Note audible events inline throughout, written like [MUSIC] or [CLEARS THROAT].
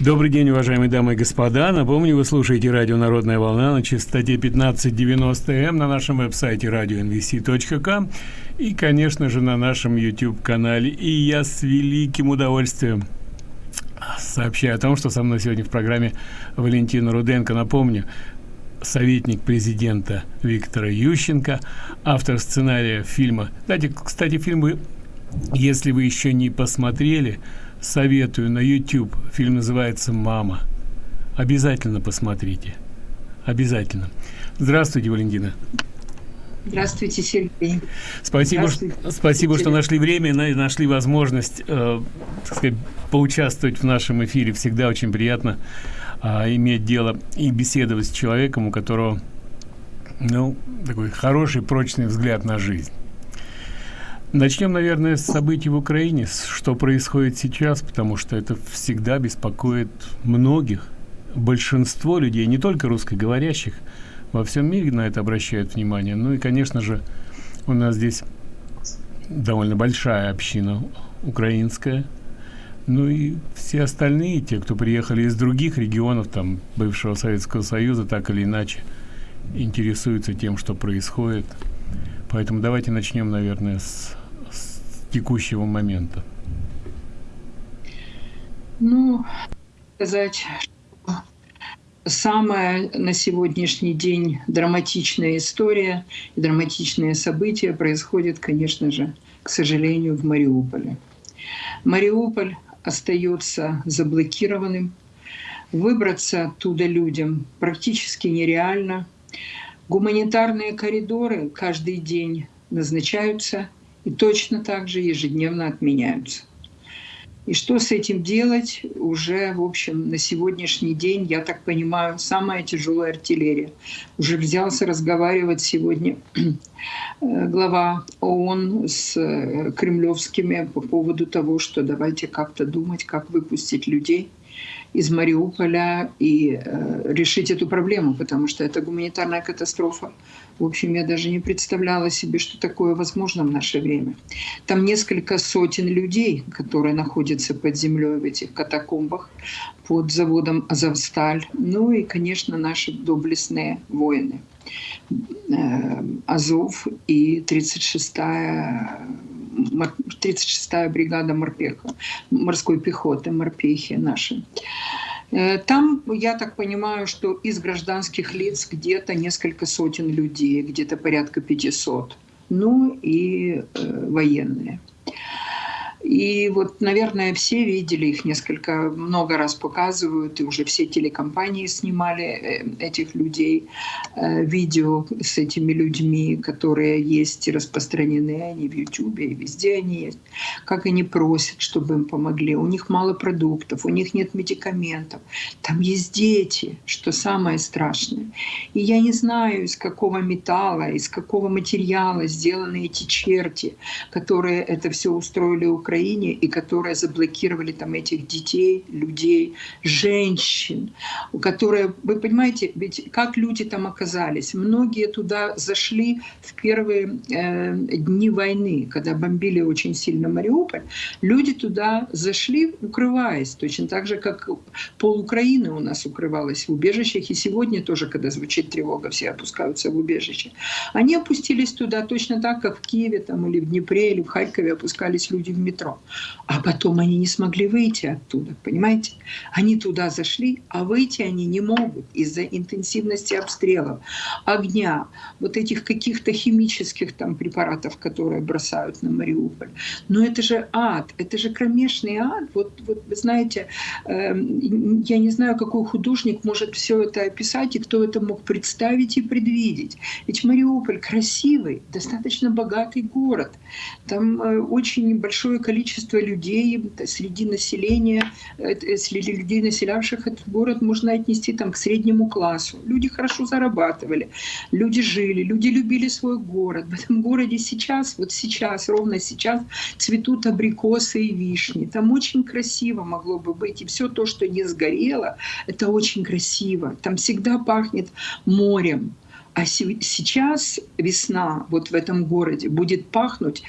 Добрый день, уважаемые дамы и господа. Напомню, вы слушаете радио «Народная волна» на частоте 1590М на нашем веб-сайте radionvc.com и, конечно же, на нашем YouTube-канале. И я с великим удовольствием сообщаю о том, что со мной сегодня в программе Валентина Руденко. Напомню, советник президента Виктора Ющенко, автор сценария фильма. Кстати, кстати, фильм вы, если вы еще не посмотрели, советую на YouTube. Фильм называется «Мама». Обязательно посмотрите. Обязательно. Здравствуйте, Валентина. Здравствуйте, Сергей. Спасибо, Здравствуйте. Что, спасибо, что нашли время и нашли возможность э, сказать, поучаствовать в нашем эфире. Всегда очень приятно э, иметь дело и беседовать с человеком, у которого ну, такой хороший, прочный взгляд на жизнь. Начнем, наверное, с событий в Украине, что происходит сейчас, потому что это всегда беспокоит многих, большинство людей, не только русскоговорящих, во всем мире на это обращают внимание. Ну и, конечно же, у нас здесь довольно большая община украинская, ну и все остальные, те, кто приехали из других регионов, там, бывшего Советского Союза, так или иначе, интересуются тем, что происходит. Поэтому давайте начнем, наверное, с текущего момента? Ну, сказать, самая на сегодняшний день драматичная история и драматичные события происходят, конечно же, к сожалению, в Мариуполе. Мариуполь остается заблокированным. Выбраться оттуда людям практически нереально. Гуманитарные коридоры каждый день назначаются – и точно так же ежедневно отменяются. И что с этим делать уже, в общем, на сегодняшний день, я так понимаю, самая тяжелая артиллерия. Уже взялся разговаривать сегодня [CLEARS THROAT] э, глава ООН с э, кремлевскими по поводу того, что давайте как-то думать, как выпустить людей из Мариуполя и э, решить эту проблему, потому что это гуманитарная катастрофа. В общем, я даже не представляла себе, что такое возможно в наше время. Там несколько сотен людей, которые находятся под землей в этих катакомбах под заводом «Азовсталь». Ну и, конечно, наши доблестные воины. Э, Азов и 36-я 36-я бригада морпеха, морской пехоты, морпехи наши. Э, там, я так понимаю, что из гражданских лиц где-то несколько сотен людей, где-то порядка 500. Ну и э, военные. И вот, наверное, все видели их несколько, много раз показывают, и уже все телекомпании снимали э, этих людей, э, видео с этими людьми, которые есть и распространены, они в Ютубе, и везде они есть. Как они просят, чтобы им помогли. У них мало продуктов, у них нет медикаментов. Там есть дети, что самое страшное. И я не знаю, из какого металла, из какого материала сделаны эти черти, которые это все устроили у Украине и которые заблокировали там этих детей, людей, женщин, которые, вы понимаете, ведь как люди там оказались? Многие туда зашли в первые э, дни войны, когда бомбили очень сильно Мариуполь. Люди туда зашли, укрываясь, точно так же, как пол Украины у нас укрывалась в убежищах, и сегодня тоже, когда звучит тревога, все опускаются в убежище. Они опустились туда точно так, как в Киеве там, или в Днепре, или в Харькове опускались люди в метро метро. А потом они не смогли выйти оттуда, понимаете? Они туда зашли, а выйти они не могут из-за интенсивности обстрелов, огня, вот этих каких-то химических там препаратов, которые бросают на Мариуполь. Но это же ад, это же кромешный ад. Вот, вот вы знаете, э, я не знаю, какой художник может все это описать и кто это мог представить и предвидеть. Ведь Мариуполь красивый, достаточно богатый город. Там э, очень большое количество количество людей среди населения, э, среди людей, населявших этот город, можно отнести там, к среднему классу. Люди хорошо зарабатывали, люди жили, люди любили свой город. В этом городе сейчас, вот сейчас, ровно сейчас цветут абрикосы и вишни. Там очень красиво могло бы быть. И все то, что не сгорело, это очень красиво. Там всегда пахнет морем. А сейчас весна вот в этом городе будет пахнуть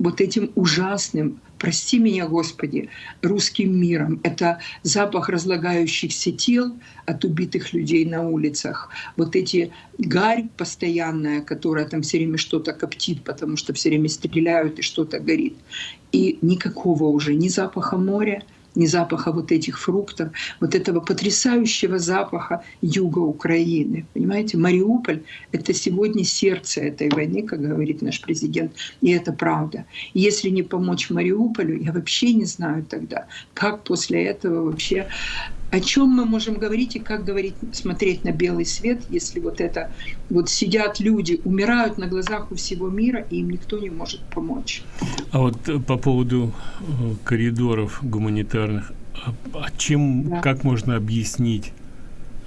вот этим ужасным прости меня, Господи, русским миром. Это запах разлагающихся тел от убитых людей на улицах. Вот эти гарь постоянная, которая там все время что-то коптит, потому что все время стреляют и что-то горит. И никакого уже ни запаха моря, ни запаха вот этих фруктов, вот этого потрясающего запаха юга Украины. Понимаете, Мариуполь — это сегодня сердце этой войны, как говорит наш президент, и это правда. И если не помочь Мариуполю, я вообще не знаю тогда, как после этого вообще о чем мы можем говорить и как говорить, смотреть на белый свет, если вот это вот сидят люди, умирают на глазах у всего мира, и им никто не может помочь. А вот э, по поводу э, коридоров гуманитарных, а, а чем, да. как можно объяснить,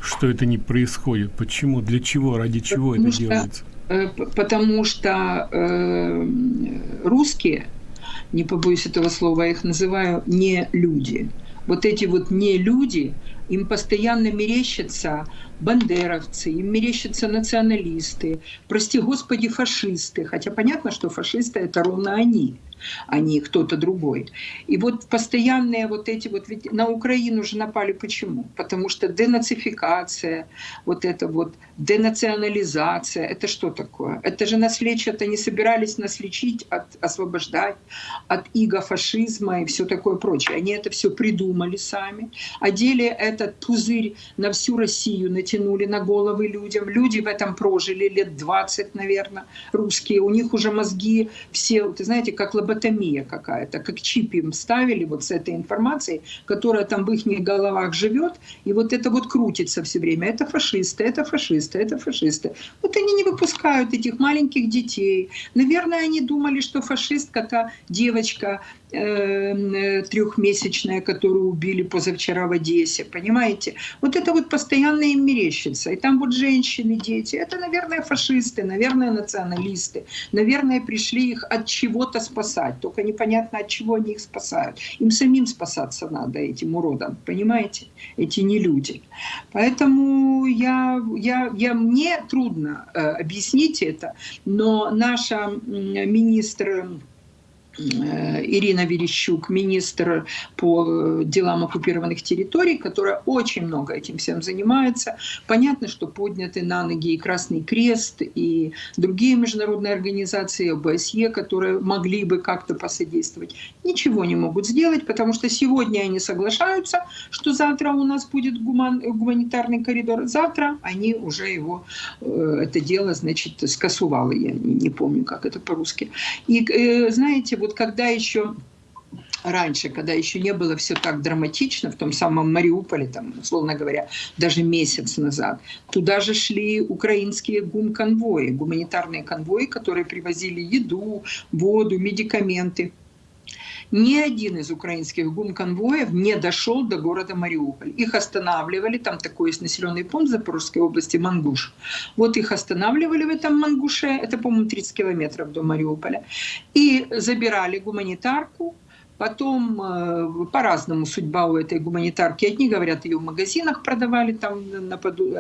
что это не происходит? Почему? Для чего? Ради чего потому это что, делается? Э, потому что э, русские, не побоюсь этого слова, я их называю не люди – вот эти вот не люди, им постоянно мерещатся бандеровцы, им мерещатся националисты, прости господи, фашисты. Хотя понятно, что фашисты — это ровно они а не кто-то другой. И вот постоянные вот эти вот, ведь на Украину же напали почему? Потому что денацификация, вот это вот денационализация, это что такое? Это же нас лечат, они собирались нас лечить, от, освобождать от иго фашизма и все такое прочее. Они это все придумали сами, одели этот пузырь на всю Россию, натянули на головы людям. Люди в этом прожили лет 20, наверное, русские. У них уже мозги все, ты знаете, как лаборатория лоботомия какая-то, как чип им ставили вот с этой информацией, которая там в их головах живет, и вот это вот крутится все время. Это фашисты, это фашисты, это фашисты. Вот они не выпускают этих маленьких детей. Наверное, они думали, что фашистка, та девочка, Э, трехмесячная, которую убили позавчера в Одессе, понимаете? Вот это вот постоянно им мерещится. И там вот женщины, дети, это, наверное, фашисты, наверное, националисты, наверное, пришли их от чего-то спасать, только непонятно, от чего они их спасают. Им самим спасаться надо, этим уродам, понимаете? Эти не люди. Поэтому я, я, я, мне трудно э, объяснить это, но наша министр Э, Ирина Верещук, министр по э, делам оккупированных территорий, которая очень много этим всем занимается. Понятно, что подняты на ноги и Красный Крест, и другие международные организации, ОБСЕ, которые могли бы как-то посодействовать. Ничего не могут сделать, потому что сегодня они соглашаются, что завтра у нас будет гуман, гуманитарный коридор. Завтра они уже его, э, это дело, значит, скосували. Я не помню, как это по-русски. И, знаете, вот когда еще раньше, когда еще не было все так драматично, в том самом Мариуполе, там, условно говоря, даже месяц назад, туда же шли украинские гум-конвои, гуманитарные конвои, которые привозили еду, воду, медикаменты ни один из украинских гум-конвоев не дошел до города Мариуполь. Их останавливали, там такой есть населенный пункт Запорожской области, Мангуш. Вот их останавливали в этом Мангуше, это, по-моему, 30 километров до Мариуполя, и забирали гуманитарку, Потом э, по-разному судьба у этой гуманитарки. Одни говорят, ее в магазинах продавали там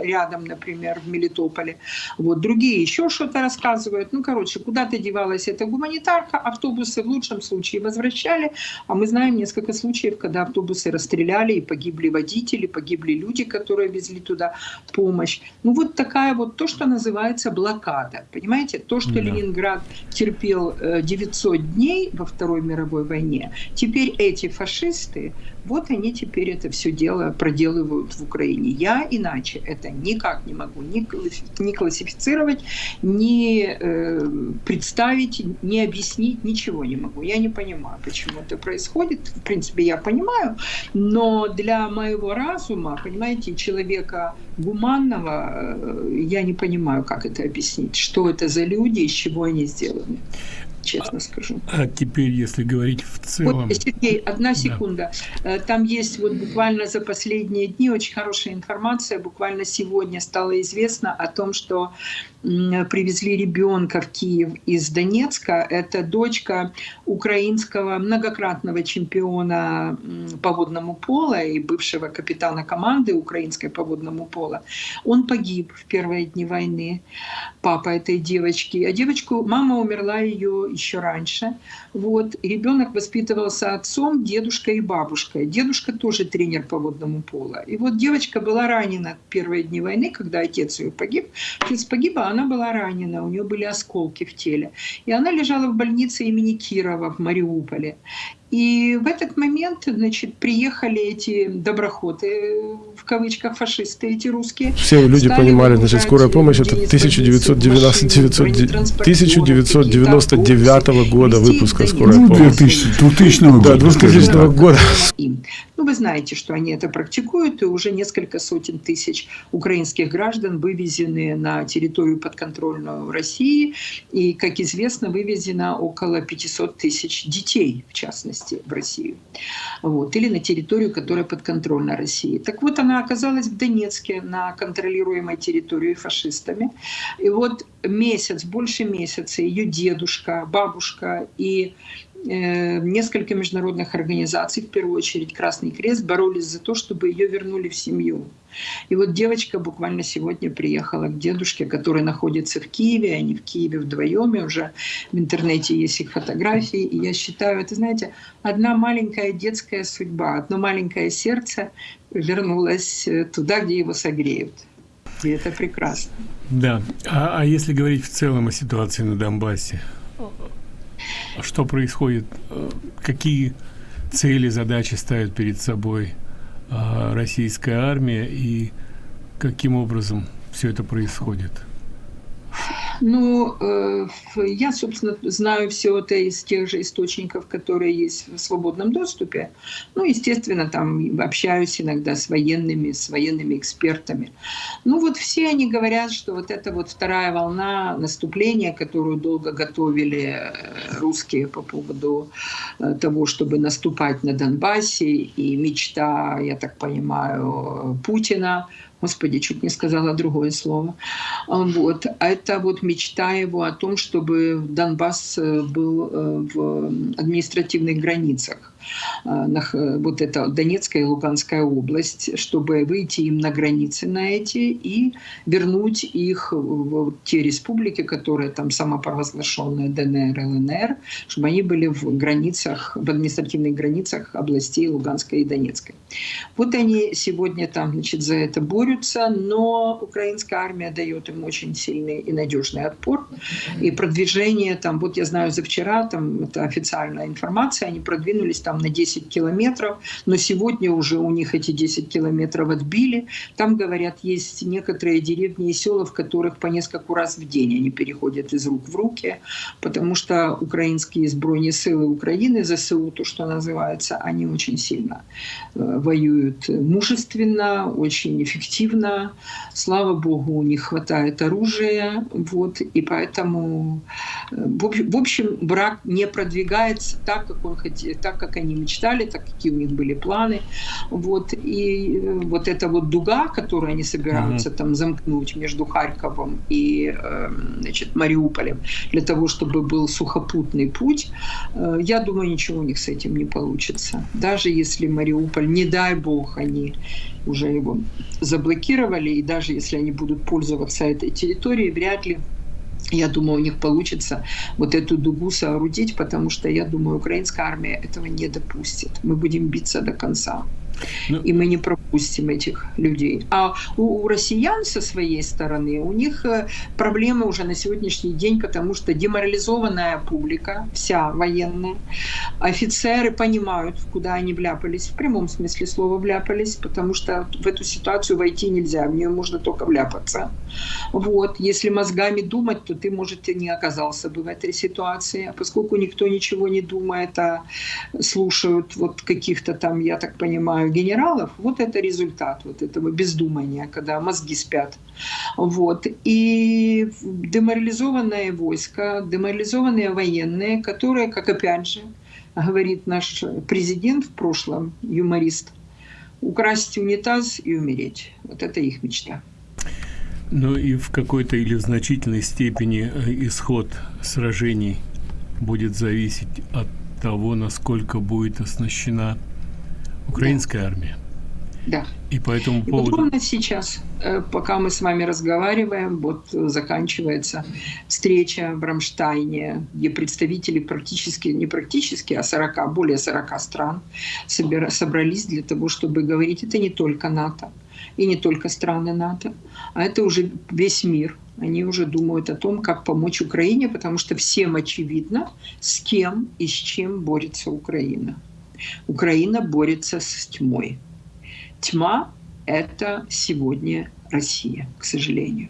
рядом, например, в Мелитополе. Вот, другие еще что-то рассказывают. Ну, короче, куда-то девалась эта гуманитарка. Автобусы в лучшем случае возвращали. А мы знаем несколько случаев, когда автобусы расстреляли и погибли водители, погибли люди, которые везли туда помощь. Ну, вот такая вот то, что называется блокада. Понимаете? То, что да. Ленинград терпел 900 э, дней во Второй мировой войне, Теперь эти фашисты, вот они теперь это все дело проделывают в Украине. Я иначе это никак не могу ни, классифицировать, ни э, представить, ни объяснить, ничего не могу. Я не понимаю, почему это происходит. В принципе, я понимаю, но для моего разума, понимаете, человека гуманного, э, я не понимаю, как это объяснить, что это за люди, из чего они сделаны честно скажу. А теперь, если говорить в целом... Вот, Сергей, одна секунда. Да. Э, там есть вот буквально за последние дни очень хорошая информация. Буквально сегодня стало известно о том, что привезли ребенка в Киев из Донецка. Это дочка украинского многократного чемпиона по водному пола и бывшего капитана команды украинской по водному пола. Он погиб в первые дни войны, папа этой девочки. А девочку, мама умерла ее еще раньше. Вот. Ребенок воспитывался отцом, дедушкой и бабушкой. Дедушка тоже тренер по водному полу. И вот девочка была ранена в первые дни войны, когда отец ее погиб. Отец погиб, а она была ранена, у нее были осколки в теле. И она лежала в больнице имени Кирова в Мариуполе. И в этот момент, значит, приехали эти доброходы, в кавычках фашисты, эти русские. Все люди понимали, значит, скорая помощь это 1999, 1999 года выпуска скорой ну, помощи. 2000 года. Да, 2000 года. Ну, вы знаете, что они это практикуют, и уже несколько сотен тысяч украинских граждан вывезены на территорию подконтрольную России, и, как известно, вывезено около 500 тысяч детей, в частности, в Россию. Вот. Или на территорию, которая подконтрольна России. Так вот, она оказалась в Донецке, на контролируемой территории фашистами. И вот месяц, больше месяца ее дедушка, бабушка и несколько международных организаций, в первую очередь Красный Крест, боролись за то, чтобы ее вернули в семью. И вот девочка буквально сегодня приехала к дедушке, который находится в Киеве, они в Киеве вдвоем, и уже в интернете есть их фотографии. И я считаю, это, знаете, одна маленькая детская судьба, одно маленькое сердце вернулось э, туда, где его согреют. И это прекрасно. Да. А, а если говорить в целом о ситуации на Донбассе, что происходит, э, какие цели, задачи ставит перед собой э, российская армия и каким образом все это происходит? Ну, э, я, собственно, знаю все это из тех же источников, которые есть в свободном доступе. Ну, естественно, там общаюсь иногда с военными, с военными экспертами. Ну, вот все они говорят, что вот эта вот вторая волна наступления, которую долго готовили э, русские по поводу э, того, чтобы наступать на Донбассе, и мечта, я так понимаю, Путина Господи, чуть не сказала другое слово. Вот. А это вот мечта его о том, чтобы Донбасс э, был э, в административных границах. Э, вот это Донецкая и Луганская область, чтобы выйти им на границы на эти и вернуть их в те республики, которые там самопровозглашенные ДНР, ЛНР, чтобы они были в границах, в административных границах областей Луганской и Донецкой. Вот они сегодня там, значит, за это борются, но украинская армия дает им очень сильный и надежный отпор. И продвижение там, вот я знаю, за вчера, там, это официальная информация, они продвинулись там там на 10 километров, но сегодня уже у них эти 10 километров отбили. Там, говорят, есть некоторые деревни и села, в которых по несколько раз в день они переходят из рук в руки, потому что украинские сбройные силы Украины, ЗСУ, то, что называется, они очень сильно э, воюют мужественно, очень эффективно. Слава Богу, у них хватает оружия, вот, и поэтому, э, в общем, брак не продвигается так, как он хотел, так, как они мечтали, так какие у них были планы. Вот. И э, вот эта вот дуга, которую они собираются mm-hmm. там замкнуть между Харьковом и эм, значит, Мариуполем, для того, чтобы был сухопутный путь, э, я думаю, ничего у них с этим не получится. Даже если Мариуполь, не дай бог, они уже его заблокировали, и даже если они будут пользоваться этой территорией, вряд ли я думаю, у них получится вот эту дугу соорудить, потому что я думаю, украинская армия этого не допустит. Мы будем биться до конца. Ну, и мы не пропустим этих людей. А у, у россиян со своей стороны, у них э, проблемы уже на сегодняшний день, потому что деморализованная публика, вся военная, офицеры понимают, куда они вляпались, в прямом смысле слова вляпались, потому что в эту ситуацию войти нельзя, в нее можно только вляпаться. Вот. Если мозгами думать, то ты, может, и не оказался бы в этой ситуации. А поскольку никто ничего не думает, а слушают вот каких-то там, я так понимаю, генералов, вот это результат вот этого бездумания, когда мозги спят. Вот. И деморализованное войско, деморализованные военные, которые, как опять же говорит наш президент в прошлом, юморист, украсть унитаз и умереть. Вот это их мечта. Ну и в какой-то или в значительной степени э, исход сражений будет зависеть от того, насколько будет оснащена украинская да. армия. Да. И по этому И поводу... вот ровно сейчас, э, пока мы с вами разговариваем, вот заканчивается встреча в Рамштайне, где представители практически, не практически, а 40, более 40 стран собрались для того, чтобы говорить, это не только НАТО, и не только страны НАТО, а это уже весь мир. Они уже думают о том, как помочь Украине, потому что всем очевидно, с кем и с чем борется Украина. Украина борется с тьмой. Тьма — это сегодня Россия, к сожалению.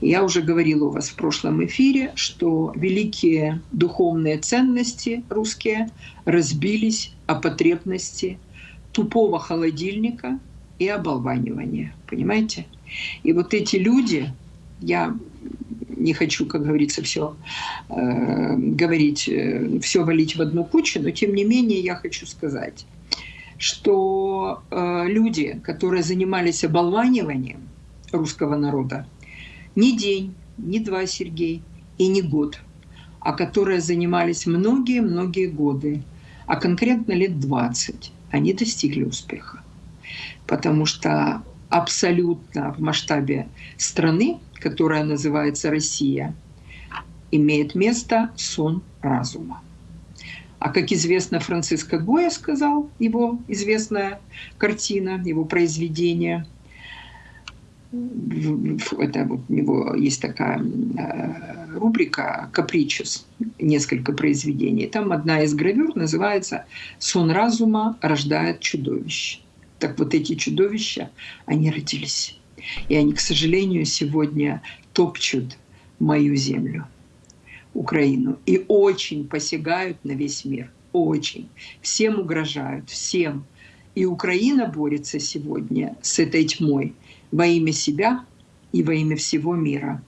Я уже говорила у вас в прошлом эфире, что великие духовные ценности русские разбились о потребности тупого холодильника и оболванивания. Понимаете? И вот эти люди, я не хочу, как говорится, все э, говорить, э, все валить в одну кучу, но тем не менее я хочу сказать, что э, люди, которые занимались оболваниванием русского народа, не день, не два, Сергей, и не год, а которые занимались многие-многие годы, а конкретно лет 20, они достигли успеха. Потому что абсолютно в масштабе страны, которая называется Россия, имеет место сон разума. А как известно, Франциско Гоя сказал, его известная картина, его произведение, это вот у него есть такая э, рубрика «Капричус», несколько произведений. Там одна из гравюр называется «Сон разума рождает чудовище». Так вот эти чудовища, они родились. И они, к сожалению, сегодня топчут мою землю. Украину и очень посягают на весь мир. Очень. Всем угрожают, всем. И Украина борется сегодня с этой тьмой во имя себя и во имя всего мира.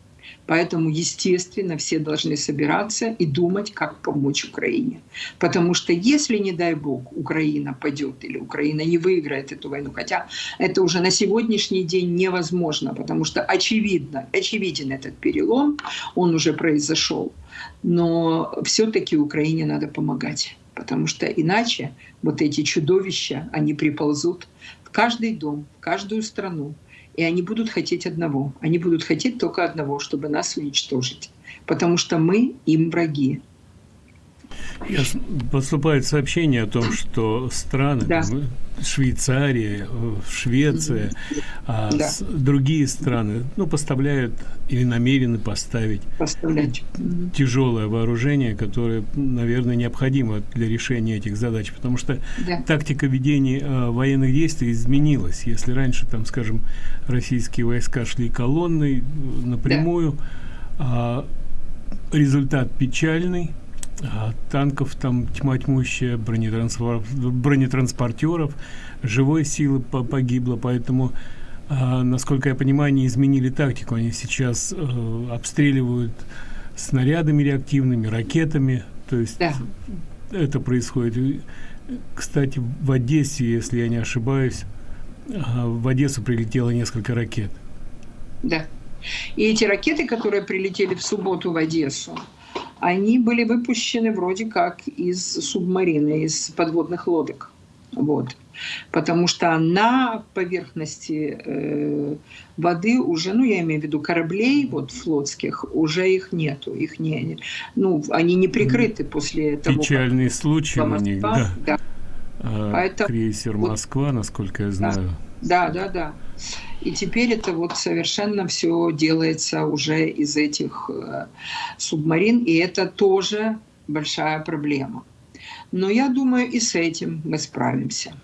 Поэтому, естественно, все должны собираться и думать, как помочь Украине. Потому что если, не дай бог, Украина падет или Украина не выиграет эту войну, хотя это уже на сегодняшний день невозможно, потому что очевидно, очевиден этот перелом, он уже произошел. Но все-таки Украине надо помогать, потому что иначе вот эти чудовища, они приползут в каждый дом, в каждую страну, и они будут хотеть одного. Они будут хотеть только одного, чтобы нас уничтожить. Потому что мы им враги. Поступает сообщение о том, что страны, да. Швейцария, Швеция, а да. другие страны, ну, поставляют или намерены поставить Поставлять. тяжелое вооружение, которое, наверное, необходимо для решения этих задач, потому что да. тактика ведения э, военных действий изменилась. Если раньше, там, скажем, российские войска шли колонной э, напрямую, да. э, результат печальный – а, танков там тьма тьмущая, бронетранспор... бронетранспортеров, живой силы погибло, поэтому, а, насколько я понимаю, они изменили тактику. Они сейчас э, обстреливают снарядами реактивными, ракетами, то есть да. это происходит. Кстати, в Одессе, если я не ошибаюсь, а, в Одессу прилетело несколько ракет. Да. И эти ракеты, которые прилетели в субботу в Одессу, они были выпущены вроде как из субмарины, из подводных лодок. Вот. Потому что на поверхности э, воды уже, ну я имею в виду кораблей вот флотских, уже их нету, их не, ну они не прикрыты после того. Печальный случай у них, да. да. А, Поэтому, крейсер Москва, насколько я знаю. Да, да, да. И теперь это вот совершенно все делается уже из этих э, субмарин, и это тоже большая проблема. Но я думаю, и с этим мы справимся.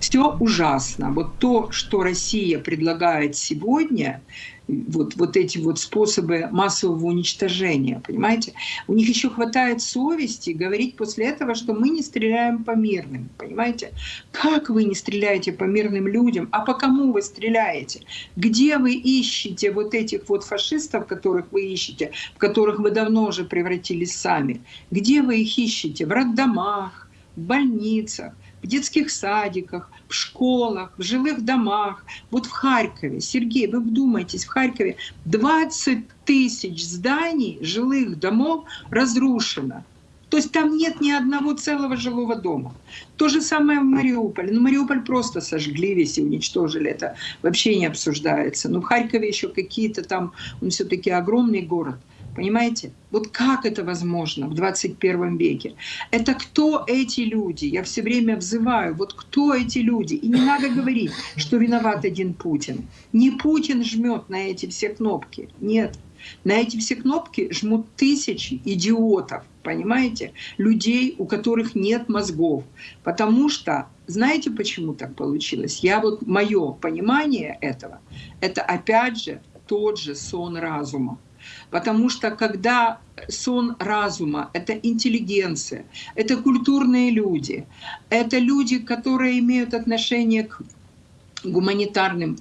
Все ужасно. Вот то, что Россия предлагает сегодня, вот, вот эти вот способы массового уничтожения, понимаете? У них еще хватает совести говорить после этого, что мы не стреляем по мирным, понимаете? Как вы не стреляете по мирным людям? А по кому вы стреляете? Где вы ищете вот этих вот фашистов, которых вы ищете, в которых вы давно уже превратились сами? Где вы их ищете? В роддомах, в больницах, в детских садиках, в школах, в жилых домах. Вот в Харькове, Сергей, вы вдумайтесь, в Харькове 20 тысяч зданий, жилых домов разрушено. То есть там нет ни одного целого жилого дома. То же самое в Мариуполе. Ну, Мариуполь просто сожгли весь и уничтожили. Это вообще не обсуждается. Но в Харькове еще какие-то там, он все-таки огромный город. Понимаете? Вот как это возможно в 21 веке? Это кто эти люди? Я все время взываю, вот кто эти люди? И не надо говорить, что виноват один Путин. Не Путин жмет на эти все кнопки. Нет. На эти все кнопки жмут тысячи идиотов, понимаете? Людей, у которых нет мозгов. Потому что, знаете, почему так получилось? Я вот, мое понимание этого, это опять же тот же сон разума. Потому что когда сон разума — это интеллигенция, это культурные люди, это люди, которые имеют отношение к гуманитарным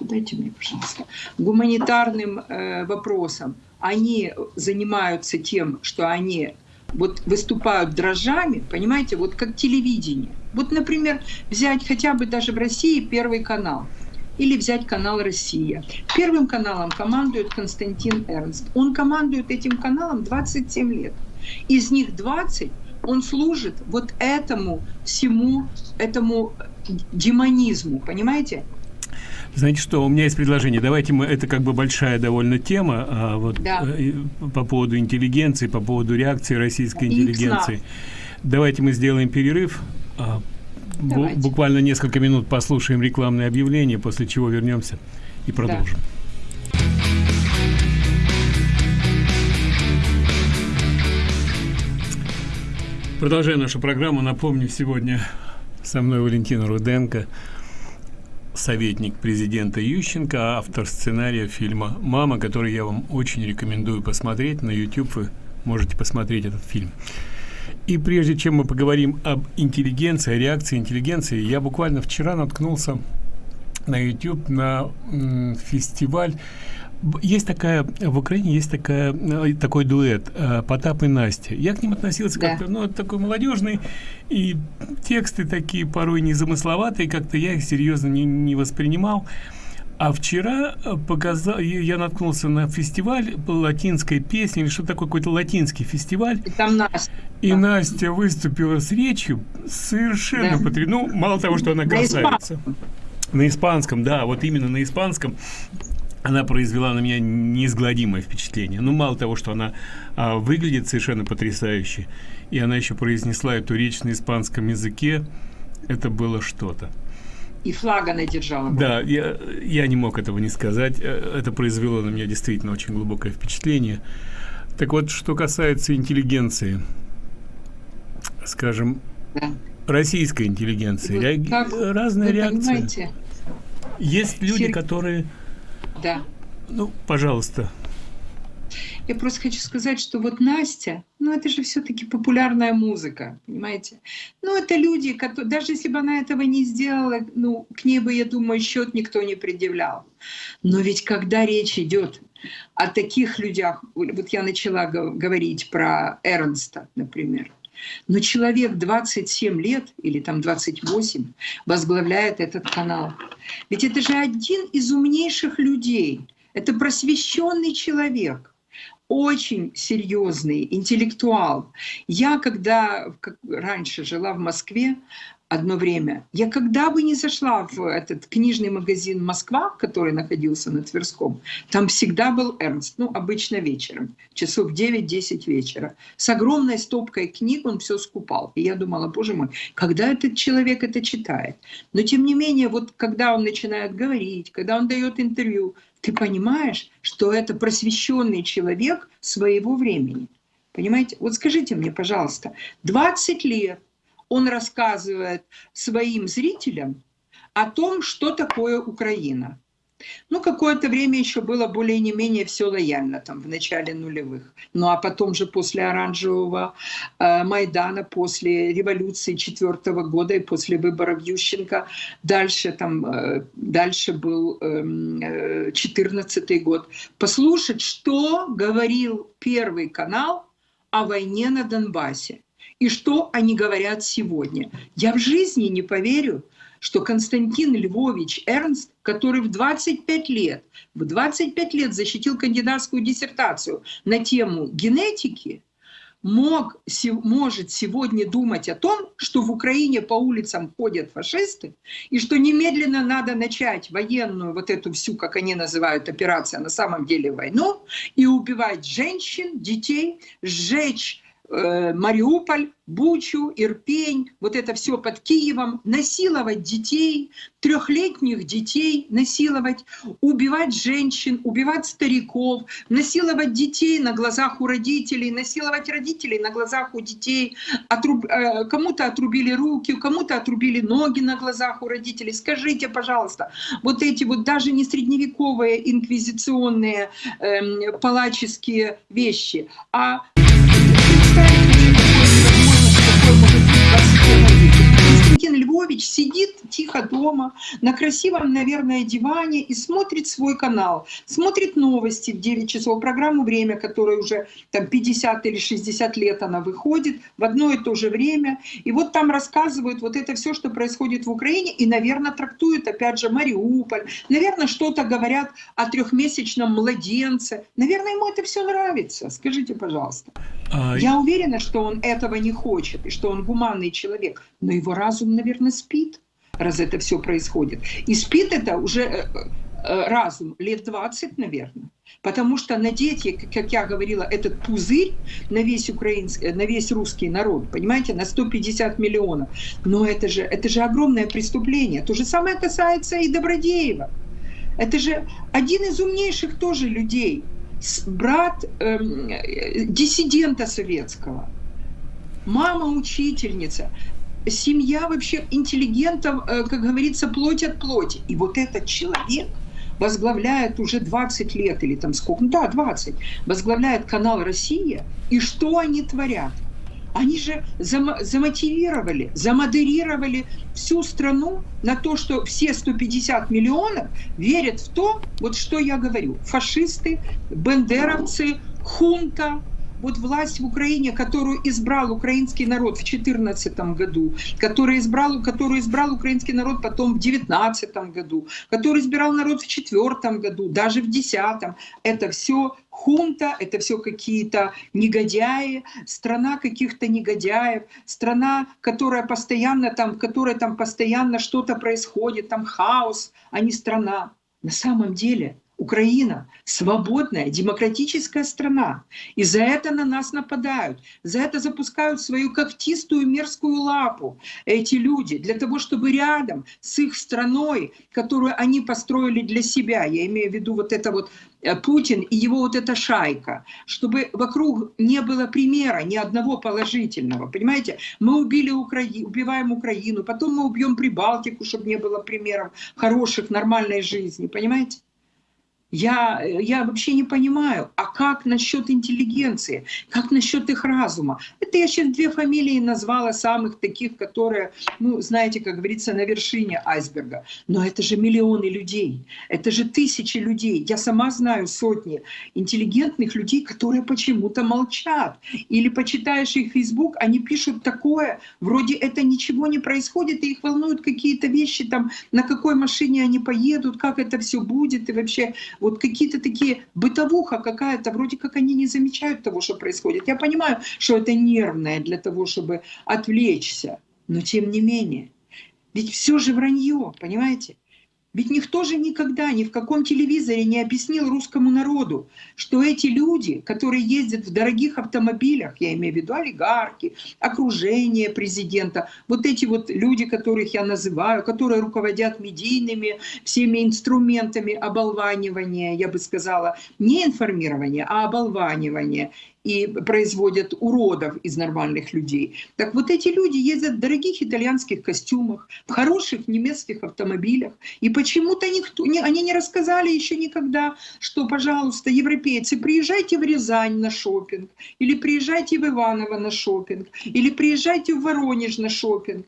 дайте мне, пожалуйста. Гуманитарным э, вопросам. Они занимаются тем, что они вот выступают дрожжами, понимаете, вот как телевидение. Вот, например, взять хотя бы даже в России Первый канал или взять канал «Россия». Первым каналом командует Константин Эрнст. Он командует этим каналом 27 лет. Из них 20 он служит вот этому всему, этому демонизму, понимаете? Знаете что, у меня есть предложение. Давайте мы, это как бы большая довольно тема, а, вот да. э, по поводу интеллигенции, по поводу реакции российской интеллигенции. Давайте мы сделаем перерыв. А, Давайте. Буквально несколько минут послушаем рекламное объявление, после чего вернемся и продолжим. Да. Продолжаем нашу программу. Напомню, сегодня со мной Валентина Руденко – советник президента Ющенко, автор сценария фильма «Мама», который я вам очень рекомендую посмотреть. На YouTube вы можете посмотреть этот фильм. И прежде чем мы поговорим об интеллигенции, о реакции интеллигенции, я буквально вчера наткнулся на YouTube на фестиваль есть такая, в Украине есть такая, э, такой дуэт э, Потап и Настя. Я к ним относился да. как-то, ну, такой молодежный, и тексты такие порой незамысловатые, как-то я их серьезно не, не воспринимал. А вчера э, показал, я наткнулся на фестиваль латинской песни, или что такое, какой-то латинский фестиваль. И там Настя. И да. Настя выступила с речью совершенно да. потрясающе. Ну, мало того, что она красавица. На испанском, да, вот именно на испанском она произвела на меня неизгладимое впечатление. Ну, мало того, что она а, выглядит совершенно потрясающе, и она еще произнесла эту речь на испанском языке, это было что-то. И флаг она держала. Да, я, я не мог этого не сказать. Э, это произвело на меня действительно очень глубокое впечатление. Так вот, что касается интеллигенции, скажем, да. российской интеллигенции, вот реаги... разные реакции. Понимаете? Есть люди, Сер... которые да. Ну, пожалуйста. Я просто хочу сказать, что вот Настя, ну это же все-таки популярная музыка, понимаете? Ну это люди, которые, даже если бы она этого не сделала, ну к ней бы, я думаю, счет никто не предъявлял. Но ведь когда речь идет о таких людях, вот я начала говорить про Эрнста, например, но человек 27 лет или там 28 возглавляет этот канал. Ведь это же один из умнейших людей. Это просвещенный человек очень серьезный интеллектуал. Я, когда как раньше жила в Москве, одно время. Я когда бы не зашла в этот книжный магазин «Москва», который находился на Тверском, там всегда был Эрнст, ну, обычно вечером, часов 9-10 вечера. С огромной стопкой книг он все скупал. И я думала, боже мой, когда этот человек это читает? Но тем не менее, вот когда он начинает говорить, когда он дает интервью, ты понимаешь, что это просвещенный человек своего времени. Понимаете? Вот скажите мне, пожалуйста, 20 лет он рассказывает своим зрителям о том, что такое Украина. Ну, какое-то время еще было более не менее все лояльно, там, в начале нулевых. Ну, а потом же после оранжевого э, Майдана, после революции четвертого года и после выборов Ющенко, дальше, там, э, дальше был э, 14 э, год. Послушать, что говорил Первый канал о войне на Донбассе и что они говорят сегодня. Я в жизни не поверю, что Константин Львович Эрнст, который в 25 лет, в 25 лет защитил кандидатскую диссертацию на тему генетики, мог, может сегодня думать о том, что в Украине по улицам ходят фашисты, и что немедленно надо начать военную, вот эту всю, как они называют, операцию, а на самом деле войну, и убивать женщин, детей, сжечь Мариуполь, Бучу, Ирпень, вот это все под Киевом, насиловать детей, трехлетних детей насиловать, убивать женщин, убивать стариков, насиловать детей на глазах у родителей, насиловать родителей на глазах у детей, отруб... Э, кому-то отрубили руки, кому-то отрубили ноги на глазах у родителей. Скажите, пожалуйста, вот эти вот даже не средневековые инквизиционные э, палаческие вещи, а Константин Львович сидит тихо дома на красивом, наверное, диване и смотрит свой канал, смотрит новости в 9 часов, программу «Время», которая уже там 50 или 60 лет она выходит в одно и то же время. И вот там рассказывают вот это все, что происходит в Украине, и, наверное, трактуют, опять же, Мариуполь, наверное, что-то говорят о трехмесячном младенце. Наверное, ему это все нравится. Скажите, пожалуйста. А... Я уверена, что он этого не хочет, и что он гуманный человек, но его разум, наверное, спит, раз это все происходит. И спит это уже э, э, разум лет 20, наверное. Потому что надеть, как я говорила, этот пузырь на весь, украинский, на весь русский народ, понимаете, на 150 миллионов, но это же, это же огромное преступление. То же самое касается и Добродеева. Это же один из умнейших тоже людей, брат эм, э, диссидента советского, мама учительница семья вообще интеллигентов, э, как говорится, плоть от плоти. И вот этот человек возглавляет уже 20 лет или там сколько, ну да, 20, возглавляет канал «Россия», и что они творят? Они же зам замотивировали, замодерировали всю страну на то, что все 150 миллионов верят в то, вот что я говорю, фашисты, бендеровцы, хунта, вот власть в Украине, которую избрал украинский народ в 2014 году, который избрал, которую избрал украинский народ потом в 2019 году, который избирал народ в 2004 году, даже в 2010, это все хунта, это все какие-то негодяи, страна каких-то негодяев, страна, которая постоянно там, в которой там постоянно что-то происходит, там хаос, а не страна. На самом деле Украина свободная, демократическая страна. И за это на нас нападают. За это запускают свою когтистую мерзкую лапу эти люди, для того, чтобы рядом с их страной, которую они построили для себя, я имею в виду вот это вот э, Путин и его вот эта шайка, чтобы вокруг не было примера ни одного положительного. Понимаете, мы убили Украину, убиваем Украину, потом мы убьем Прибалтику, чтобы не было примеров хороших, нормальной жизни. Понимаете? Я, я вообще не понимаю, а как насчет интеллигенции, как насчет их разума? Это я сейчас две фамилии назвала самых таких, которые, ну, знаете, как говорится, на вершине айсберга. Но это же миллионы людей, это же тысячи людей. Я сама знаю сотни интеллигентных людей, которые почему-то молчат. Или почитаешь их Facebook, они пишут такое, вроде это ничего не происходит, и их волнуют какие-то вещи, там, на какой машине они поедут, как это все будет, и вообще вот какие-то такие бытовуха какая-то, вроде как они не замечают того, что происходит. Я понимаю, что это нервное для того, чтобы отвлечься, но тем не менее. Ведь все же вранье, понимаете? Ведь никто же никогда ни в каком телевизоре не объяснил русскому народу, что эти люди, которые ездят в дорогих автомобилях, я имею в виду олигархи, окружение президента, вот эти вот люди, которых я называю, которые руководят медийными всеми инструментами оболванивания, я бы сказала, не информирования, а оболванивания, и производят уродов из нормальных людей. Так вот эти люди ездят в дорогих итальянских костюмах, в хороших немецких автомобилях. И почему-то никто, не, они не рассказали еще никогда, что, пожалуйста, европейцы, приезжайте в Рязань на шопинг, или приезжайте в Иваново на шопинг, или приезжайте в Воронеж на шопинг.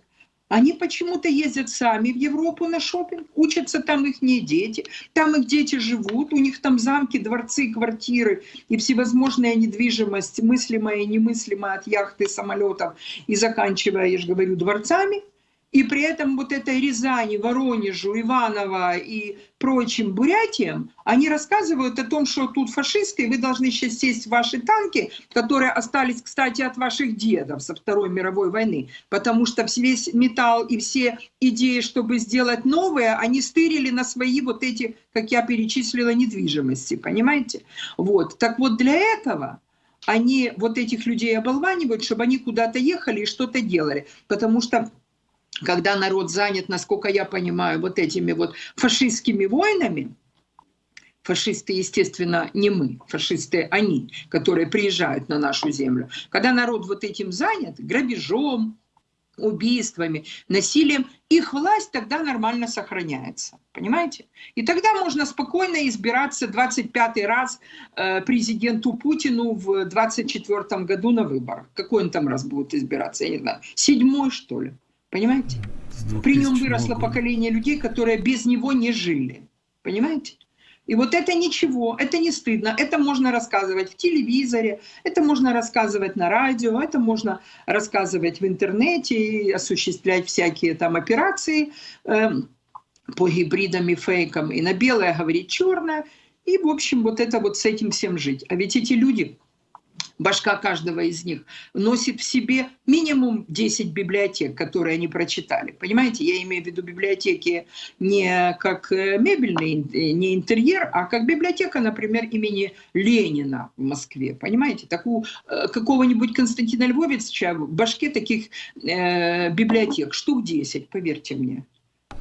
Они почему-то ездят сами в Европу на шопинг, учатся там их не дети, там их дети живут, у них там замки, дворцы, квартиры и всевозможная недвижимость, мыслимая и немыслимая от яхты, самолетов и заканчивая, я же говорю, дворцами. И при этом вот этой Рязани, Воронежу, Иваново и прочим Бурятиям, они рассказывают о том, что тут фашисты, и вы должны сейчас сесть в ваши танки, которые остались, кстати, от ваших дедов со Второй мировой войны, потому что весь металл и все идеи, чтобы сделать новые, они стырили на свои вот эти, как я перечислила, недвижимости, понимаете? Вот, так вот для этого они вот этих людей оболванивают, чтобы они куда-то ехали и что-то делали, потому что когда народ занят, насколько я понимаю, вот этими вот фашистскими войнами, фашисты, естественно, не мы, фашисты они, которые приезжают на нашу землю, когда народ вот этим занят, грабежом, убийствами, насилием, их власть тогда нормально сохраняется. Понимаете? И тогда можно спокойно избираться 25 раз э, президенту Путину в 24 году на выборах. Какой он там раз будет избираться, я не знаю. Седьмой, что ли? Понимаете? При нем выросло года. поколение людей, которые без него не жили. Понимаете? И вот это ничего, это не стыдно, это можно рассказывать в телевизоре, это можно рассказывать на радио, это можно рассказывать в интернете и осуществлять всякие там операции э, по гибридам и фейкам. И на белое говорить черное. И, в общем, вот это вот с этим всем жить. А ведь эти люди башка каждого из них носит в себе минимум 10 библиотек, которые они прочитали. Понимаете, я имею в виду библиотеки не как э, мебельный, э, не интерьер, а как библиотека, например, имени Ленина в Москве. Понимаете, такую э, какого-нибудь Константина Львовича в башке таких э, библиотек штук 10, поверьте мне,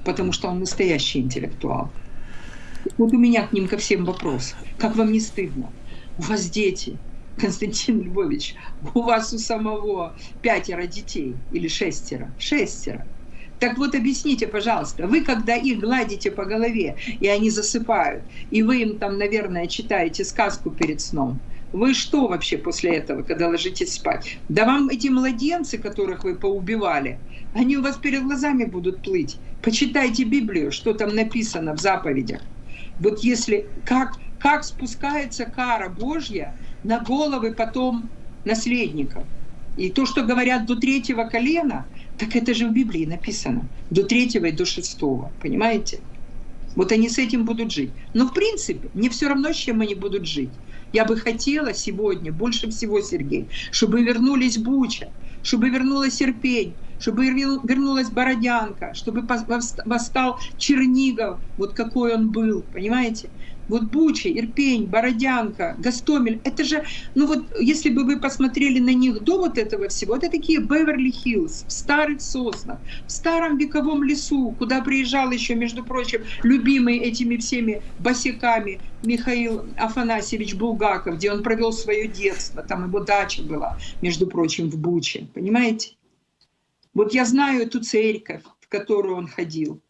потому что он настоящий интеллектуал. Вот у меня к ним ко всем вопрос. Как вам не стыдно? У вас дети, Константин Львович, у вас у самого пятеро детей или шестеро? Шестеро. Так вот объясните, пожалуйста, вы когда их гладите по голове, и они засыпают, и вы им там, наверное, читаете сказку перед сном, вы что вообще после этого, когда ложитесь спать? Да вам эти младенцы, которых вы поубивали, они у вас перед глазами будут плыть. Почитайте Библию, что там написано в заповедях. Вот если как, как спускается кара Божья на головы потом наследников. И то, что говорят до третьего колена, так это же в Библии написано. До третьего и до шестого. Понимаете? Вот они с этим будут жить. Но в принципе, мне все равно, с чем они будут жить. Я бы хотела сегодня, больше всего, Сергей, чтобы вернулись Буча, чтобы вернулась Серпень, чтобы вернулась Бородянка, чтобы восстал Чернигов, вот какой он был, понимаете? Вот Буча, Ирпень, Бородянка, Гастомель, это же, ну вот если бы вы посмотрели на них до вот этого всего, это такие Беверли-Хиллз, в старых соснах, в старом вековом лесу, куда приезжал еще, между прочим, любимый этими всеми босиками Михаил Афанасьевич Булгаков, где он провел свое детство, там его дача была, между прочим, в Буче, понимаете? Вот я знаю эту церковь, в которую он ходил.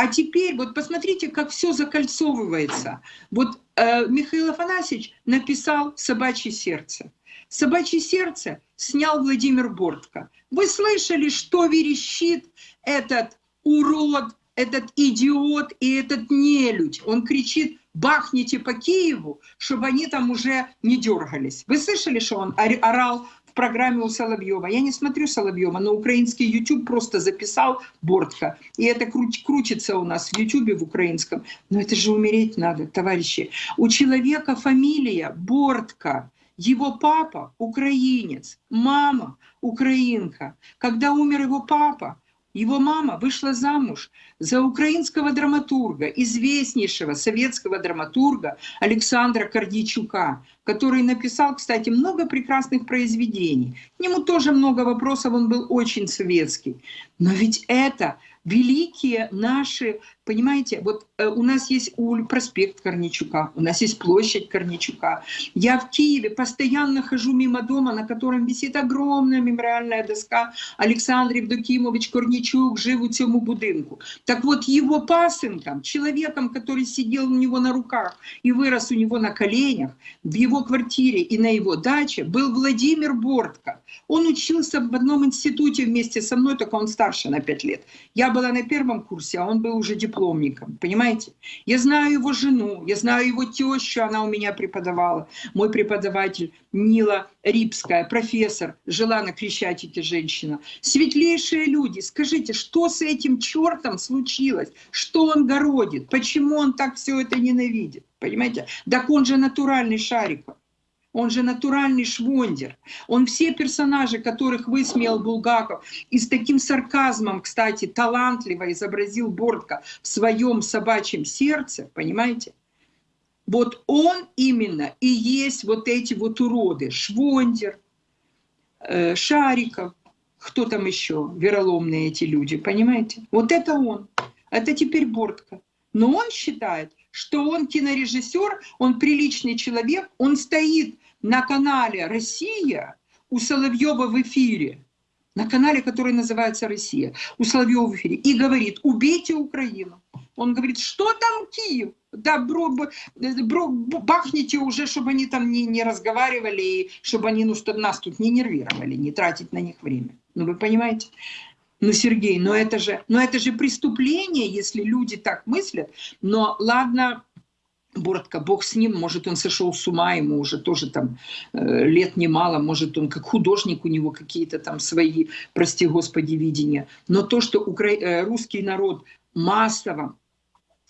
А теперь вот посмотрите, как все закольцовывается. Вот э, Михаил Афанасьевич написал «Собачье сердце». «Собачье сердце» снял Владимир Бортко. Вы слышали, что верещит этот урод, этот идиот и этот нелюдь? Он кричит «бахните по Киеву», чтобы они там уже не дергались. Вы слышали, что он орал в программе у Соловьева. Я не смотрю Соловьева, но украинский YouTube просто записал Бортко. И это круч, крутится у нас в YouTube в украинском. Но это же умереть надо, товарищи. У человека фамилия Бортко. Его папа украинец, мама украинка. Когда умер его папа, его мама вышла замуж за украинского драматурга, известнейшего советского драматурга Александра Кордичука, который написал, кстати, много прекрасных произведений. К нему тоже много вопросов, он был очень советский. Но ведь это великие наши, понимаете, вот э, у нас есть проспект Корничука, у нас есть площадь Корничука. Я в Киеве постоянно хожу мимо дома, на котором висит огромная мемориальная доска Александр Евдокимович Корничук жив у цьому будинку. Так вот, его пасынком, человеком, который сидел у него на руках и вырос у него на коленях, в его квартире и на его даче был Владимир Бортко. Он учился в одном институте вместе со мной, только он старше на 5 лет. Я была на первом курсе, а он был уже дипломником, понимаете? Я знаю его жену, я знаю его тещу, она у меня преподавала. Мой преподаватель Нила Рипская, профессор, жила на Крещатике женщина. Светлейшие люди, скажите, что с этим чертом случилось? Что он городит? Почему он так все это ненавидит? Понимаете? Так он же натуральный Шариков. Он же натуральный швондер. Он все персонажи, которых высмеял Булгаков, и с таким сарказмом, кстати, талантливо изобразил Бортко в своем собачьем сердце, понимаете? Вот он именно и есть вот эти вот уроды. Швондер, э, Шариков, кто там еще, вероломные эти люди, понимаете? Вот это он. Это теперь Бортко. Но он считает, что он кинорежиссер, он приличный человек, он стоит на канале «Россия» у Соловьева в эфире, на канале, который называется «Россия», у Соловьева в эфире, и говорит «убейте Украину». Он говорит, что там Киев? Да, бро, бро, бахните уже, чтобы они там не, не разговаривали, и чтобы они ну, чтобы нас тут не нервировали, не тратить на них время. Ну, вы понимаете? Ну, Сергей, но это же, но это же преступление, если люди так мыслят. Но ладно, Боротко, бог с ним, может, он сошел с ума, ему уже тоже там э, лет немало, может, он как художник, у него какие-то там свои, прости господи, видения. Но то, что укра... Э, русский народ массово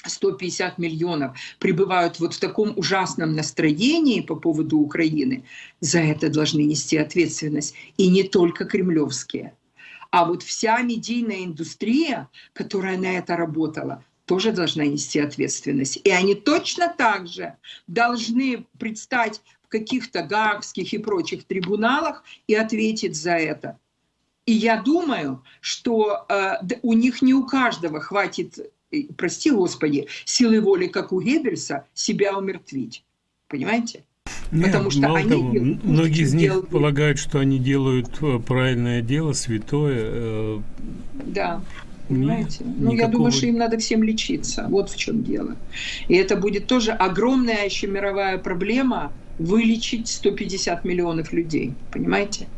150 миллионов пребывают вот в таком ужасном настроении по поводу Украины, за это должны нести ответственность. И не только кремлевские. А вот вся медийная индустрия, которая на это работала, тоже должна нести ответственность. И они точно так же должны предстать в каких-то гаагских и прочих трибуналах и ответить за это. И я думаю, что э, у них не у каждого хватит, прости господи, силы воли, как у Геббельса, себя умертвить. Понимаете? Нет, Потому что они того, делают, многие из них делают... полагают, что они делают э, правильное дело, святое. Э, да. Понимаете? Нет, ну, никакого... я думаю, что им надо всем лечиться. Вот в чем дело. И это будет тоже огромная еще мировая проблема вылечить 150 миллионов людей. Понимаете?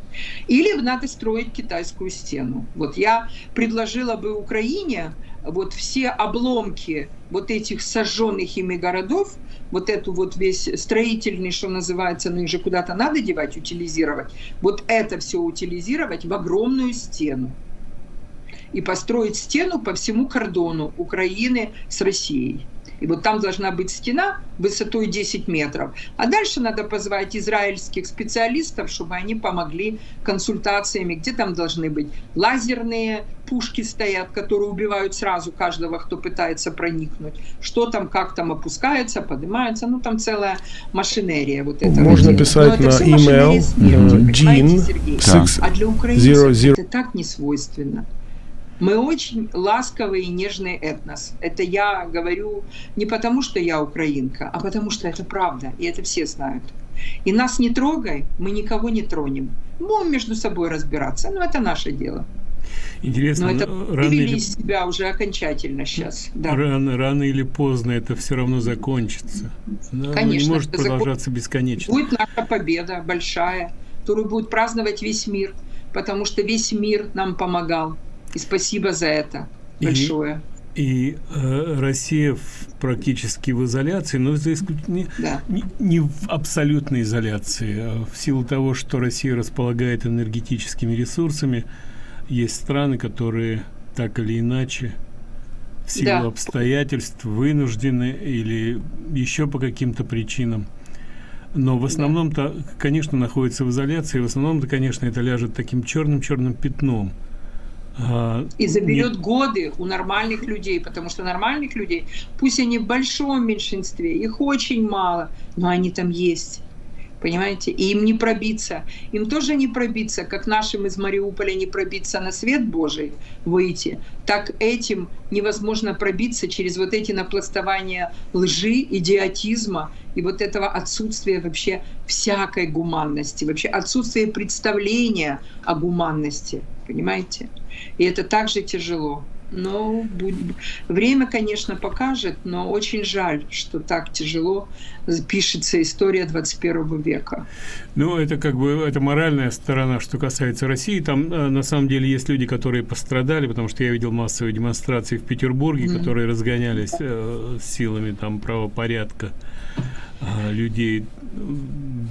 Или надо строить китайскую стену. Вот я предложила бы Украине вот все обломки вот этих сожженных ими городов, вот эту вот весь строительный, что называется, ну их же куда-то надо девать, утилизировать, вот это все утилизировать в огромную стену и построить стену по всему кордону Украины с Россией. И вот там должна быть стена высотой 10 метров. А дальше надо позвать израильских специалистов, чтобы они помогли консультациями, где там должны быть лазерные пушки стоят, которые убивают сразу каждого, кто пытается проникнуть. Что там, как там опускается, поднимается. Ну, там целая машинерия вот этого. Можно дела. писать на email jean А для украинцев это так не свойственно. Мы очень ласковый и нежный этнос. Это я говорю не потому, что я украинка, а потому что это правда, и это все знают. И нас не трогай, мы никого не тронем. Будем между собой разбираться, но это наше дело. Интересно, но это рано или... из себя уже окончательно сейчас. Да. Рано, рано или поздно это все равно закончится. Да, Конечно. Не может продолжаться закон... бесконечно. Будет наша победа большая, которую будет праздновать весь мир, потому что весь мир нам помогал. И спасибо за это большое. И, и э, Россия в, практически в изоляции, но за исключением да. не, не в абсолютной изоляции, а в силу того, что Россия располагает энергетическими ресурсами, есть страны, которые так или иначе в силу да. обстоятельств вынуждены или еще по каким-то причинам но в основном-то, конечно, находится в изоляции, в основном-то, конечно, это ляжет таким черным-черным пятном и заберет годы у нормальных людей, потому что нормальных людей, пусть они в большом меньшинстве, их очень мало, но они там есть. Понимаете? И им не пробиться. Им тоже не пробиться, как нашим из Мариуполя не пробиться на свет Божий выйти, так этим невозможно пробиться через вот эти напластования лжи, идиотизма и вот этого отсутствия вообще всякой гуманности, вообще отсутствия представления о гуманности. Понимаете? И это также тяжело. но время, конечно, покажет, но очень жаль, что так тяжело пишется история 21 века. Ну, это как бы, это моральная сторона, что касается России. Там, э, на самом деле, есть люди, которые пострадали, потому что я видел массовые демонстрации в Петербурге, mm -hmm. которые разгонялись э, силами там правопорядка людей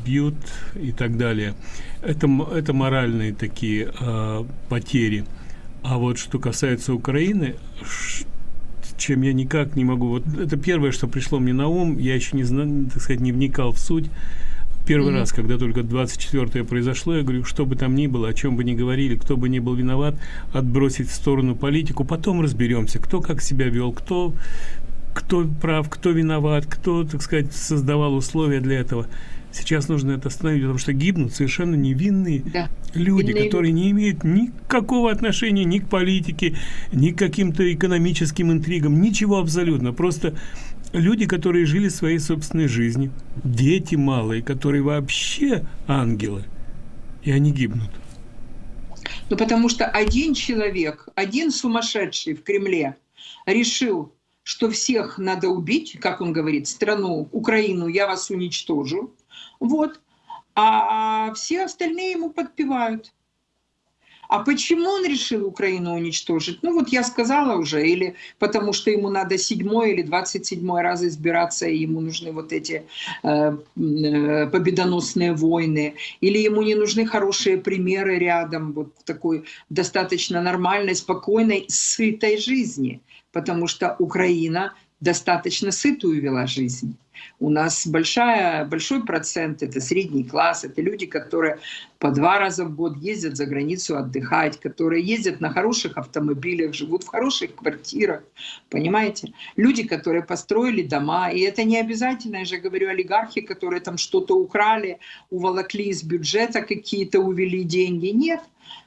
бьют и так далее. Это, это моральные такие э, потери. А вот что касается Украины, чем я никак не могу... Вот это первое, что пришло мне на ум, я еще не знаю, так сказать, не вникал в суть. Первый mm -hmm. раз, когда только 24-е произошло, я говорю, что бы там ни было, о чем бы ни говорили, кто бы ни был виноват, отбросить в сторону политику, потом разберемся, кто как себя вел, кто, кто прав, кто виноват, кто, так сказать, создавал условия для этого. Сейчас нужно это остановить, потому что гибнут совершенно невинные да. люди, Винные которые не имеют никакого отношения ни к политике, ни к каким-то экономическим интригам, ничего абсолютно. Просто люди, которые жили своей собственной жизнью, дети малые, которые вообще ангелы, и они гибнут. Ну, потому что один человек, один сумасшедший в Кремле решил, что всех надо убить, как он говорит, страну, Украину, я вас уничтожу. Вот. А все остальные ему подпевают. А почему он решил Украину уничтожить? Ну вот я сказала уже, или потому что ему надо седьмой или двадцать седьмой раз избираться, и ему нужны вот эти э, э, победоносные войны, или ему не нужны хорошие примеры рядом, вот такой достаточно нормальной, спокойной, сытой жизни, потому что Украина достаточно сытую вела жизнь. У нас большая, большой процент — это средний класс, это люди, которые по два раза в год ездят за границу отдыхать, которые ездят на хороших автомобилях, живут в хороших квартирах, понимаете? Люди, которые построили дома, и это не обязательно, я же говорю, олигархи, которые там что-то украли, уволокли из бюджета какие-то, увели деньги. Нет,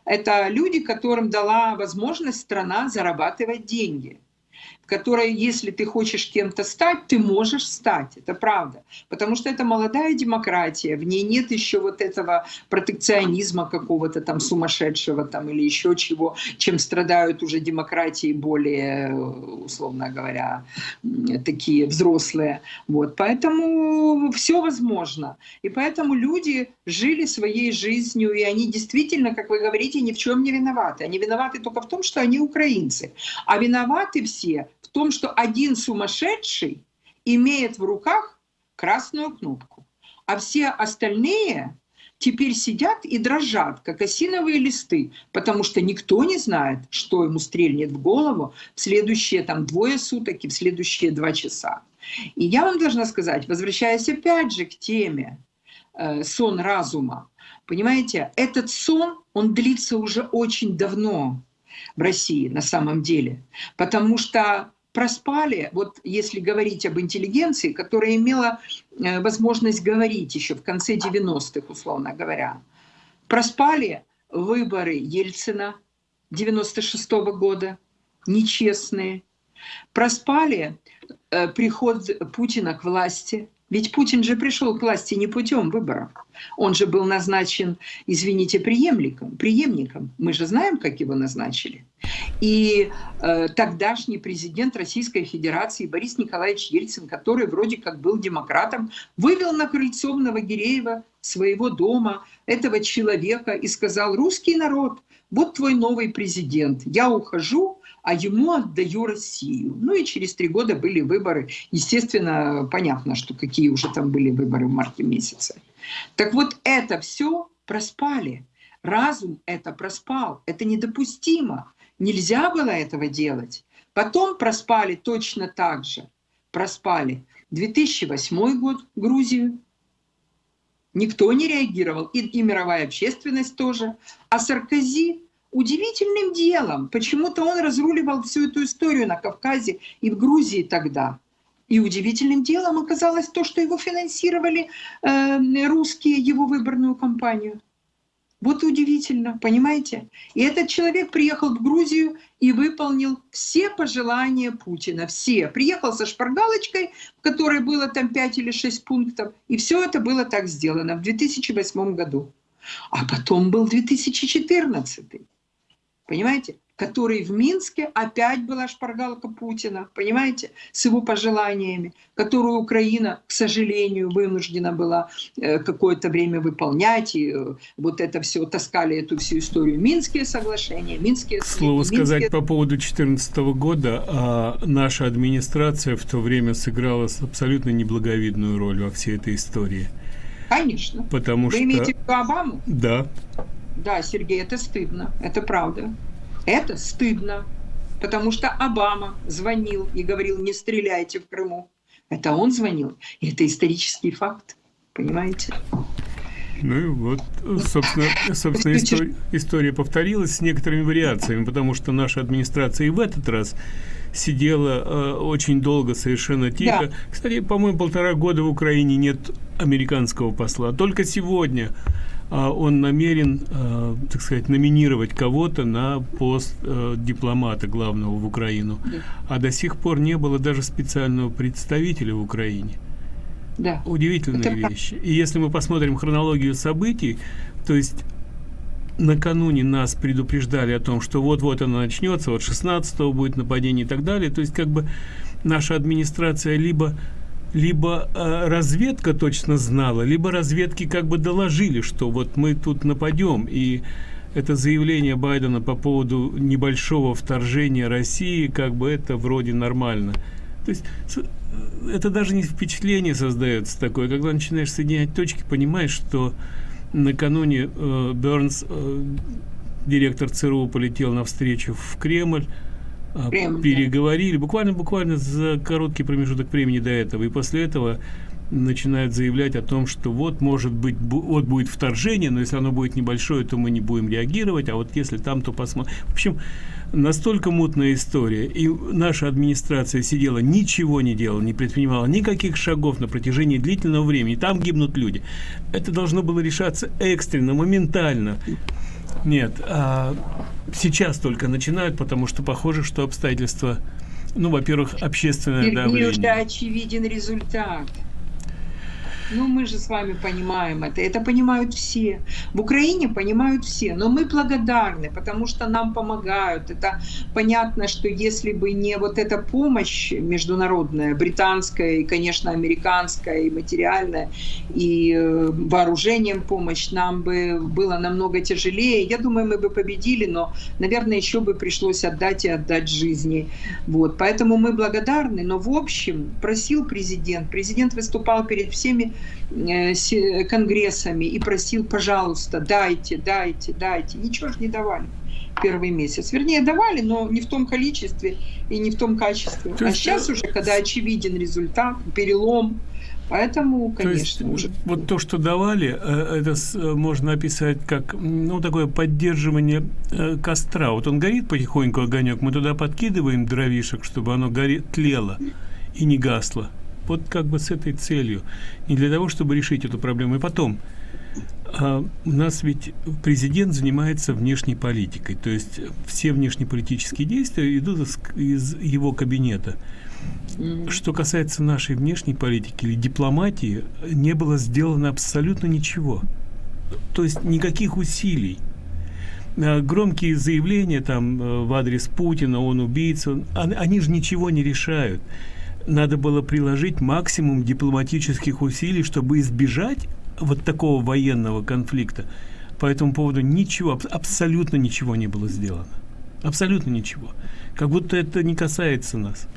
это люди, которым дала возможность страна зарабатывать деньги которая, если ты хочешь кем-то стать, ты можешь стать. Это правда. Потому что это молодая демократия, в ней нет еще вот этого протекционизма какого-то там сумасшедшего там или еще чего, чем страдают уже демократии более, условно говоря, такие взрослые. Вот. Поэтому все возможно. И поэтому люди жили своей жизнью, и они действительно, как вы говорите, ни в чем не виноваты. Они виноваты только в том, что они украинцы. А виноваты все том, что один сумасшедший имеет в руках красную кнопку, а все остальные теперь сидят и дрожат, как осиновые листы, потому что никто не знает, что ему стрельнет в голову в следующие там двое суток и в следующие два часа. И я вам должна сказать, возвращаясь опять же к теме э, сон разума, понимаете, этот сон, он длится уже очень давно в России на самом деле, потому что проспали, вот если говорить об интеллигенции, которая имела э, возможность говорить еще в конце 90-х, условно говоря, проспали выборы Ельцина 96 -го года, нечестные, проспали э, приход Путина к власти, ведь Путин же пришел к власти не путем выборов. Он же был назначен, извините, преемником. преемником. Мы же знаем, как его назначили. И э, тогдашний президент Российской Федерации Борис Николаевич Ельцин, который вроде как был демократом, вывел на крыльцо Новогиреева своего дома этого человека и сказал, русский народ, вот твой новый президент, я ухожу, а ему отдаю Россию. Ну и через три года были выборы. Естественно, понятно, что какие уже там были выборы в марте месяце. Так вот это все проспали. Разум это проспал. Это недопустимо. Нельзя было этого делать. Потом проспали точно так же. Проспали 2008 год Грузию. Никто не реагировал, и, и мировая общественность тоже. А Саркози удивительным делом, почему-то он разруливал всю эту историю на Кавказе и в Грузии тогда. И удивительным делом оказалось то, что его финансировали э, русские, его выборную кампанию. Вот удивительно, понимаете? И этот человек приехал в Грузию и выполнил все пожелания Путина, все. Приехал со шпаргалочкой, в которой было там 5 или 6 пунктов, и все это было так сделано в 2008 году. А потом был 2014. Понимаете? который в Минске опять была шпаргалка Путина, понимаете, с его пожеланиями, которую Украина, к сожалению, вынуждена была э, какое-то время выполнять, и э, вот это все, таскали эту всю историю. Минские соглашения, Минские... К слову Минские... сказать по поводу 2014 года, а наша администрация в то время сыграла абсолютно неблаговидную роль во всей этой истории. Конечно. Потому Вы что... имеете в виду Обаму? Да. Да, Сергей, это стыдно, это правда. Это стыдно, потому что Обама звонил и говорил, не стреляйте в Крыму. Это он звонил, и это исторический факт, понимаете? Ну и вот, собственно, собственно история, история повторилась с некоторыми вариациями, потому что наша администрация и в этот раз сидела э, очень долго, совершенно тихо. Да. Кстати, по-моему, полтора года в Украине нет американского посла. Только сегодня он намерен, а, так сказать, номинировать кого-то на пост а, дипломата главного в Украину. Да. А до сих пор не было даже специального представителя в Украине. Да. Удивительные Это вещи. И если мы посмотрим хронологию событий, то есть накануне нас предупреждали о том, что вот-вот оно начнется, вот 16 будет нападение и так далее. То есть как бы наша администрация либо либо э, разведка точно знала, либо разведки как бы доложили, что вот мы тут нападем, и это заявление Байдена по поводу небольшого вторжения России, как бы это вроде нормально. То есть это даже не впечатление создается такое, когда начинаешь соединять точки, понимаешь, что накануне э, Бернс, э, директор ЦРУ, полетел навстречу в Кремль, а, Прямо, переговорили, буквально, буквально за короткий промежуток времени до этого, и после этого начинают заявлять о том, что вот может быть, вот будет вторжение, но если оно будет небольшое, то мы не будем реагировать, а вот если там, то посмотрим. В общем, настолько мутная история, и наша администрация сидела, ничего не делала, не предпринимала никаких шагов на протяжении длительного времени, там гибнут люди. Это должно было решаться экстренно, моментально. Нет, а сейчас только начинают, потому что похоже, что обстоятельства, ну, во-первых, общественное Сергей, давление. уже очевиден результат. Ну, мы же с вами понимаем это. Это понимают все. В Украине понимают все. Но мы благодарны, потому что нам помогают. Это понятно, что если бы не вот эта помощь международная, британская и, конечно, американская, и материальная, и э, вооружением помощь, нам бы было намного тяжелее. Я думаю, мы бы победили, но, наверное, еще бы пришлось отдать и отдать жизни. Вот. Поэтому мы благодарны. Но, в общем, просил президент. Президент выступал перед всеми конгрессами и просил, пожалуйста, дайте, дайте, дайте. Ничего же не давали первый месяц. Вернее, давали, но не в том количестве и не в том качестве. То а сейчас уже, когда очевиден результат, перелом, Поэтому, конечно, то есть, уже... Вот то, что давали, э, это э, можно описать как, ну, такое поддерживание костра. Вот он горит потихоньку, огонек, мы туда подкидываем дровишек, чтобы оно горит, тлело и не гасло вот как бы с этой целью. Не для того, чтобы решить эту проблему. И потом, а, у нас ведь президент занимается внешней политикой, то есть все внешнеполитические действия идут из, из его кабинета. Что касается нашей внешней политики или дипломатии, не было сделано абсолютно ничего. То есть никаких усилий. А, громкие заявления там э, в адрес Путина, он убийца, они же ничего не решают надо было приложить максимум дипломатических усилий, чтобы избежать вот такого военного конфликта. По этому поводу ничего, абсолютно ничего не было сделано. Абсолютно ничего. Как будто это не касается нас.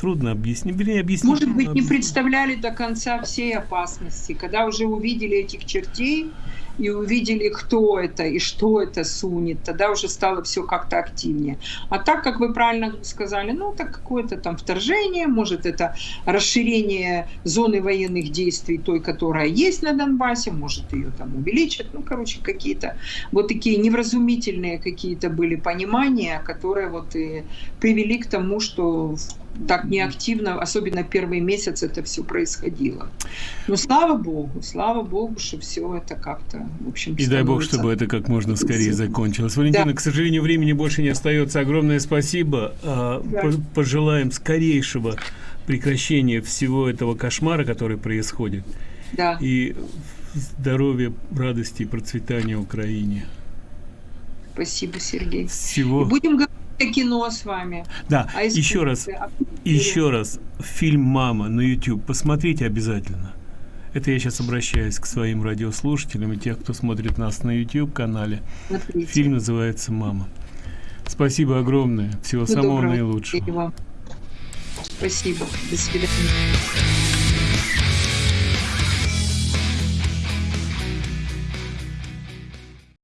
Трудно объяснить. Вернее, объяснить. Может быть, не представляли до конца всей опасности. Когда уже увидели этих чертей, и увидели, кто это и что это сунет, тогда уже стало все как-то активнее. А так, как вы правильно сказали, ну, это какое-то там вторжение, может, это расширение зоны военных действий той, которая есть на Донбассе, может, ее там увеличат, ну, короче, какие-то вот такие невразумительные какие-то были понимания, которые вот и привели к тому, что так неактивно, особенно первый месяц это все происходило. Но слава богу, слава богу, что все это как-то, в общем, И дай бог, чтобы это как можно скорее закончилось. Валентина, да. к сожалению, времени больше не остается. Огромное спасибо. А, да. Пожелаем скорейшего прекращения всего этого кошмара, который происходит. Да. И здоровья, радости и процветания Украине. Спасибо, Сергей. Всего. И будем говорить кино с вами. Да, еще раз, еще раз, фильм «Мама» на YouTube посмотрите обязательно. Это я сейчас обращаюсь к своим радиослушателям и тех, кто смотрит нас на YouTube-канале. Фильм называется «Мама». Спасибо огромное. Всего Всего самого доброго. наилучшего. Спасибо. До свидания.